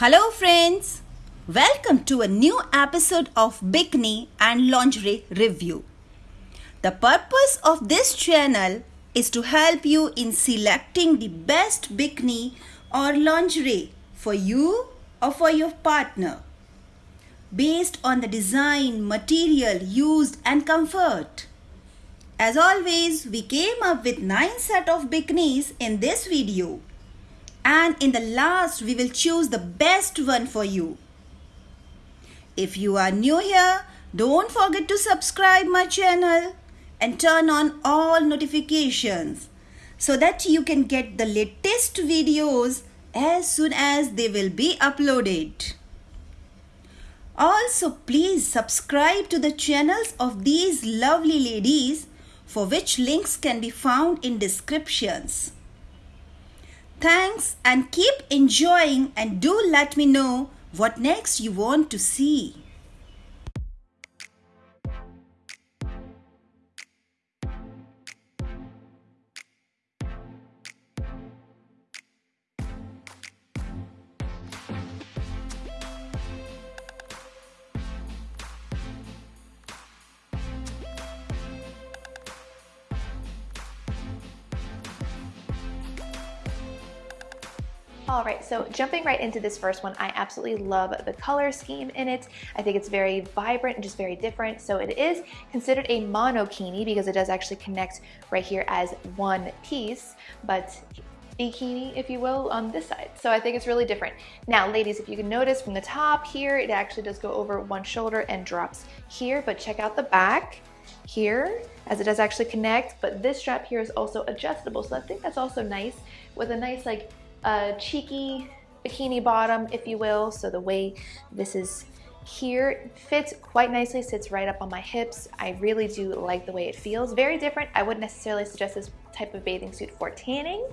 Hello, friends. Welcome to a new episode of Bikini and Lingerie Review. The purpose of this channel is to help you in selecting the best bikini or lingerie for you or for your partner based on the design, material used and comfort. As always, we came up with 9 set of bikinis in this video and in the last we will choose the best one for you. If you are new here, don't forget to subscribe my channel and turn on all notifications so that you can get the latest videos as soon as they will be uploaded. Also, please subscribe to the channels of these lovely ladies for which links can be found in descriptions. Thanks and keep enjoying and do let me know what next you want to see. All right, so jumping right into this first one, I absolutely love the color scheme in it. I think it's very vibrant and just very different. So it is considered a monokini because it does actually connect right here as one piece, but bikini, if you will, on this side. So I think it's really different. Now, ladies, if you can notice from the top here, it actually does go over one shoulder and drops here, but check out the back here as it does actually connect, but this strap here is also adjustable. So I think that's also nice with a nice like a cheeky bikini bottom, if you will. So the way this is here fits quite nicely, sits right up on my hips. I really do like the way it feels. Very different. I wouldn't necessarily suggest this type of bathing suit for tanning,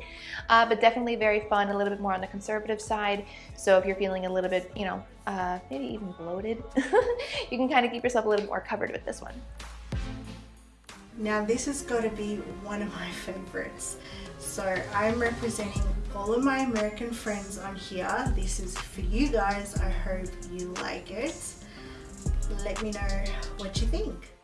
uh, but definitely very fun, a little bit more on the conservative side. So if you're feeling a little bit, you know, uh, maybe even bloated, you can kind of keep yourself a little more covered with this one. Now this has got to be one of my favorites. So I'm representing all of my American friends on here. This is for you guys. I hope you like it. Let me know what you think.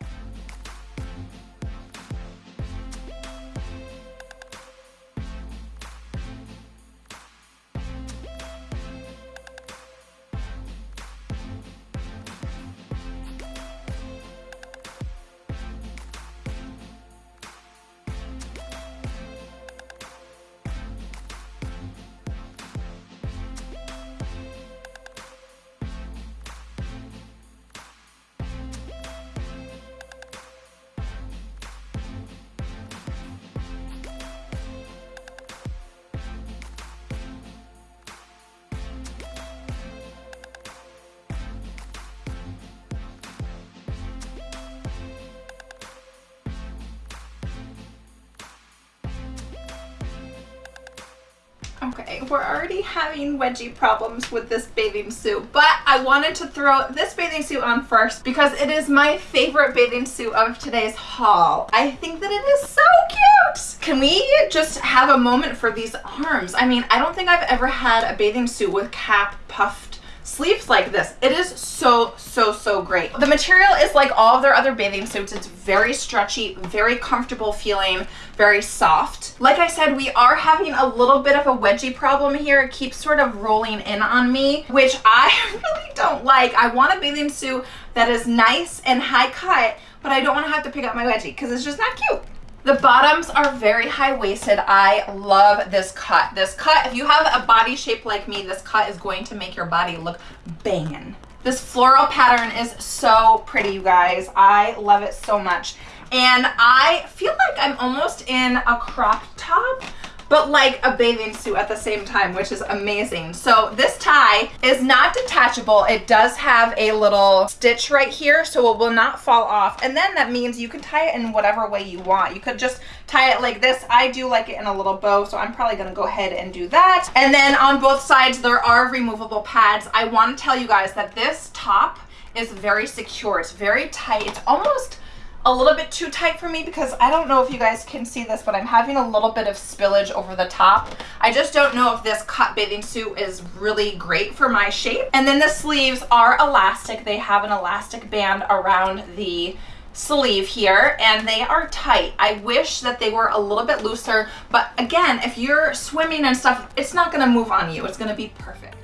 Okay, we're already having wedgie problems with this bathing suit, but I wanted to throw this bathing suit on first because it is my favorite bathing suit of today's haul. I think that it is so cute. Can we just have a moment for these arms? I mean, I don't think I've ever had a bathing suit with cap puffed sleeves like this. It is so, so, so great. The material is like all of their other bathing suits. It's very stretchy, very comfortable feeling, very soft. Like I said, we are having a little bit of a wedgie problem here. It keeps sort of rolling in on me, which I really don't like. I want a bathing suit that is nice and high cut, but I don't want to have to pick up my wedgie because it's just not cute. The bottoms are very high-waisted. I love this cut. This cut, if you have a body shape like me, this cut is going to make your body look banging. This floral pattern is so pretty, you guys. I love it so much. And I feel like I'm almost in a crop top, but like a bathing suit at the same time, which is amazing. So this tie is not detachable. It does have a little stitch right here, so it will not fall off. And then that means you can tie it in whatever way you want. You could just tie it like this. I do like it in a little bow, so I'm probably gonna go ahead and do that. And then on both sides, there are removable pads. I wanna tell you guys that this top is very secure. It's very tight. It's almost a little bit too tight for me because I don't know if you guys can see this, but I'm having a little bit of spillage over the top. I just don't know if this cut bathing suit is really great for my shape. And then the sleeves are elastic. They have an elastic band around the sleeve here and they are tight. I wish that they were a little bit looser, but again, if you're swimming and stuff, it's not gonna move on you. It's gonna be perfect.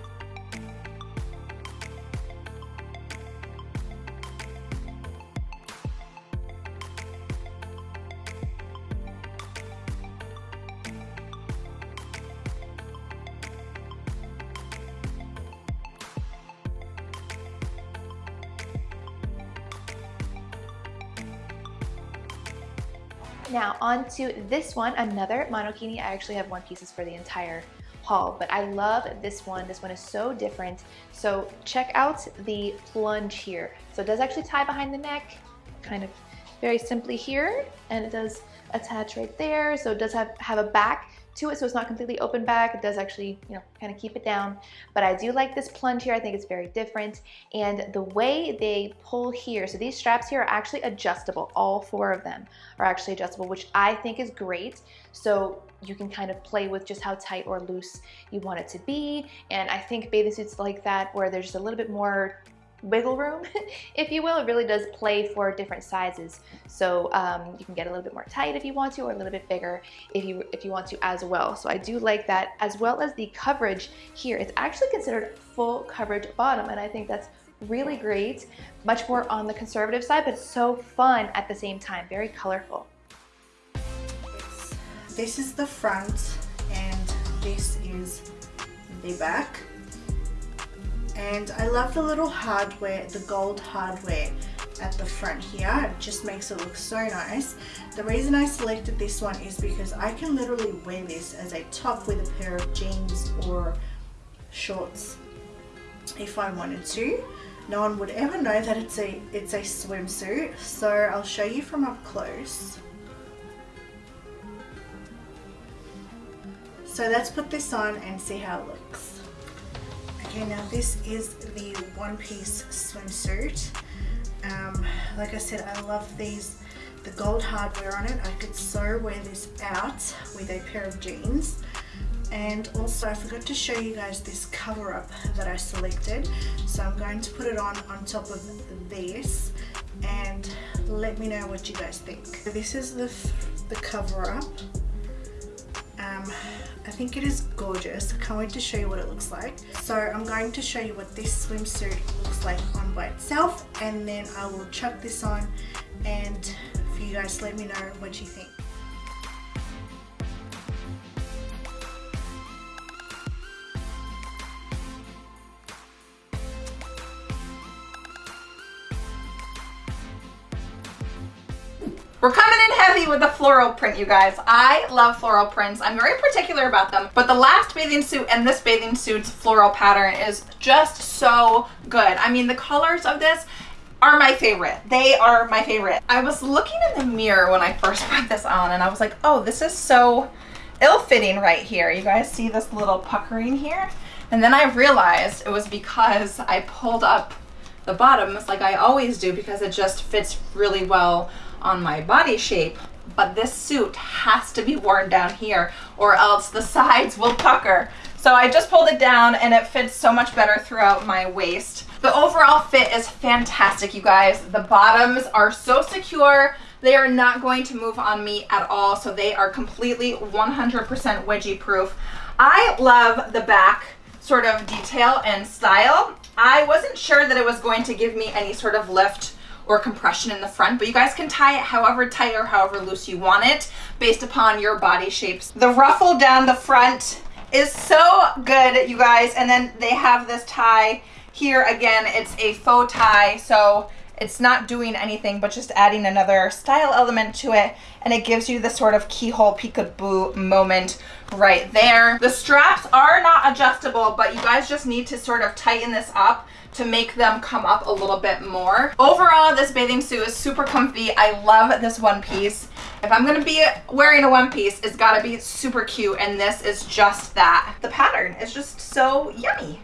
Now on to this one, another monokini. I actually have one pieces for the entire haul, but I love this one. This one is so different. So check out the plunge here. So it does actually tie behind the neck, kind of very simply here, and it does attach right there. So it does have, have a back to it so it's not completely open back. It does actually, you know, kind of keep it down. But I do like this plunge here. I think it's very different. And the way they pull here, so these straps here are actually adjustable. All four of them are actually adjustable, which I think is great. So you can kind of play with just how tight or loose you want it to be. And I think bathing suits like that where there's just a little bit more wiggle room, if you will. It really does play for different sizes. So um, you can get a little bit more tight if you want to, or a little bit bigger if you, if you want to as well. So I do like that, as well as the coverage here. It's actually considered full coverage bottom, and I think that's really great. Much more on the conservative side, but so fun at the same time. Very colorful. This is the front, and this is the back and I love the little hardware, the gold hardware at the front here. It just makes it look so nice. The reason I selected this one is because I can literally wear this as a top with a pair of jeans or shorts if I wanted to. No one would ever know that it's a it's a swimsuit. So I'll show you from up close. So let's put this on and see how it looks. Okay, now this is the one-piece swimsuit. Um, like I said, I love these, the gold hardware on it. I could so wear this out with a pair of jeans. And also I forgot to show you guys this cover up that I selected. So I'm going to put it on on top of this and let me know what you guys think. This is the, the cover up. Um, I think it is gorgeous. I can't wait to show you what it looks like. So I'm going to show you what this swimsuit looks like on by itself and then I will chuck this on and for you guys let me know what you think. We're coming in heavy with the floral print, you guys. I love floral prints. I'm very particular about them, but the last bathing suit and this bathing suit's floral pattern is just so good. I mean, the colors of this are my favorite. They are my favorite. I was looking in the mirror when I first put this on and I was like, oh, this is so ill-fitting right here. You guys see this little puckering here? And then I realized it was because I pulled up the bottoms like I always do because it just fits really well on my body shape, but this suit has to be worn down here or else the sides will pucker. So I just pulled it down and it fits so much better throughout my waist. The overall fit is fantastic, you guys. The bottoms are so secure. They are not going to move on me at all. So they are completely 100% wedgie proof. I love the back sort of detail and style. I wasn't sure that it was going to give me any sort of lift or compression in the front, but you guys can tie it however tight or however loose you want it based upon your body shapes. The ruffle down the front is so good, you guys. And then they have this tie here. Again, it's a faux tie, so it's not doing anything but just adding another style element to it and it gives you the sort of keyhole peekaboo moment right there. The straps are not adjustable but you guys just need to sort of tighten this up to make them come up a little bit more. Overall, this bathing suit is super comfy. I love this one piece. If I'm gonna be wearing a one piece, it's gotta be super cute, and this is just that. The pattern is just so yummy.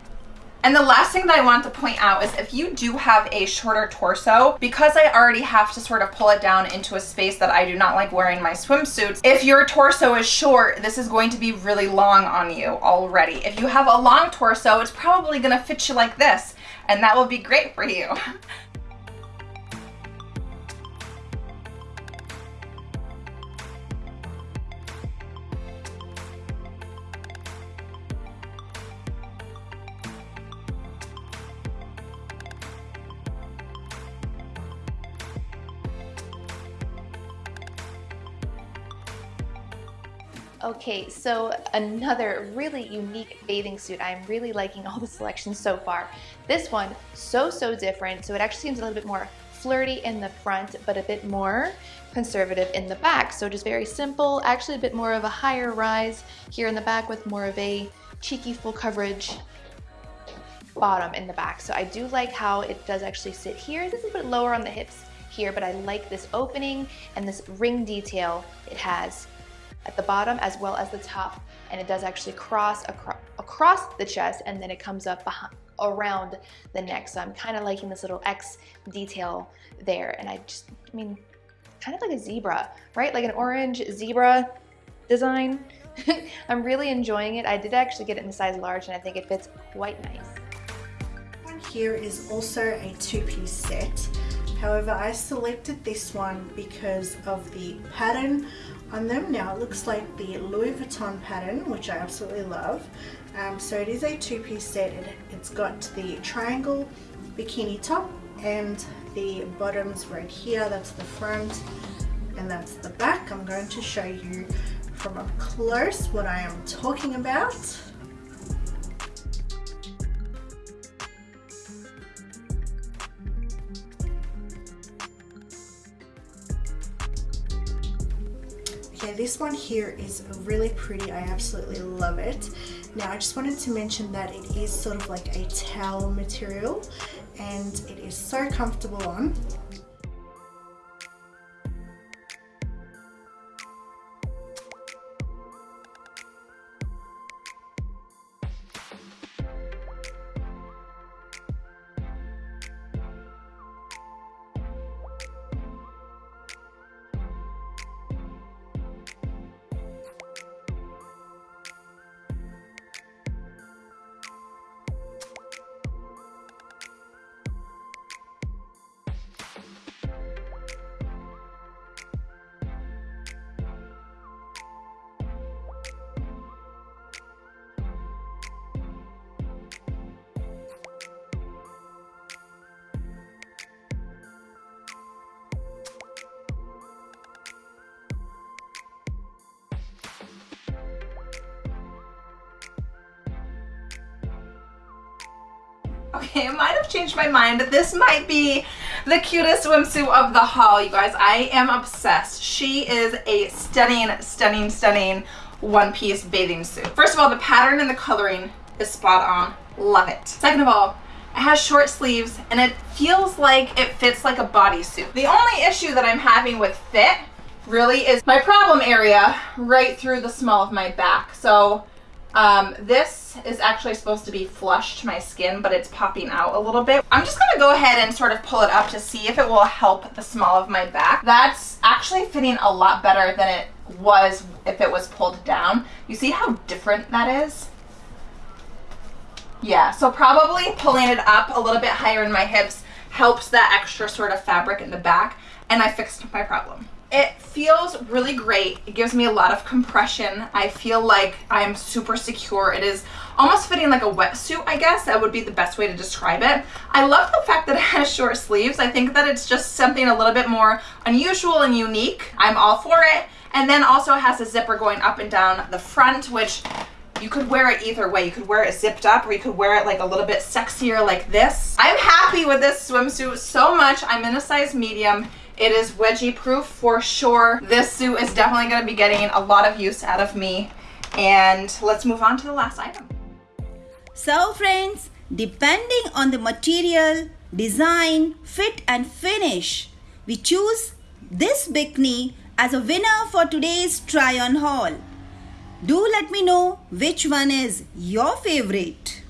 And the last thing that I want to point out is if you do have a shorter torso, because I already have to sort of pull it down into a space that I do not like wearing my swimsuits, if your torso is short, this is going to be really long on you already. If you have a long torso, it's probably gonna fit you like this, and that will be great for you. Okay, so another really unique bathing suit. I'm really liking all the selections so far. This one, so, so different. So it actually seems a little bit more flirty in the front, but a bit more conservative in the back. So just very simple, actually a bit more of a higher rise here in the back with more of a cheeky full coverage bottom in the back. So I do like how it does actually sit here. Is a bit lower on the hips here, but I like this opening and this ring detail it has at the bottom as well as the top and it does actually cross acro across the chest and then it comes up behind, around the neck. So I'm kind of liking this little X detail there and I just I mean kind of like a zebra right? Like an orange zebra design. I'm really enjoying it. I did actually get it in size large and I think it fits quite nice. Here is also a two-piece set however I selected this one because of the pattern on them. Now it looks like the Louis Vuitton pattern which I absolutely love. Um, so it is a two-piece set. It, it's got the triangle bikini top and the bottoms right here. That's the front and that's the back. I'm going to show you from up close what I am talking about this one here is really pretty. I absolutely love it. Now, I just wanted to mention that it is sort of like a towel material and it is so comfortable on. Okay, I might have changed my mind. This might be the cutest swimsuit of the haul, you guys. I am obsessed. She is a stunning, stunning, stunning one-piece bathing suit. First of all, the pattern and the coloring is spot on. Love it. Second of all, it has short sleeves and it feels like it fits like a bodysuit. The only issue that I'm having with fit really is my problem area right through the small of my back. So um, this is actually supposed to be flush to my skin, but it's popping out a little bit. I'm just gonna go ahead and sort of pull it up to see if it will help the small of my back. That's actually fitting a lot better than it was if it was pulled down. You see how different that is? Yeah, so probably pulling it up a little bit higher in my hips helps that extra sort of fabric in the back, and I fixed my problem. It feels really great. It gives me a lot of compression. I feel like I'm super secure. It is almost fitting like a wetsuit, I guess. That would be the best way to describe it. I love the fact that it has short sleeves. I think that it's just something a little bit more unusual and unique. I'm all for it. And then also it has a zipper going up and down the front, which you could wear it either way. You could wear it zipped up or you could wear it like a little bit sexier like this. I'm happy with this swimsuit so much. I'm in a size medium. It is wedgie proof for sure. This suit is definitely gonna be getting a lot of use out of me. And let's move on to the last item. So friends, depending on the material, design, fit and finish, we choose this bikini as a winner for today's try on haul. Do let me know which one is your favorite.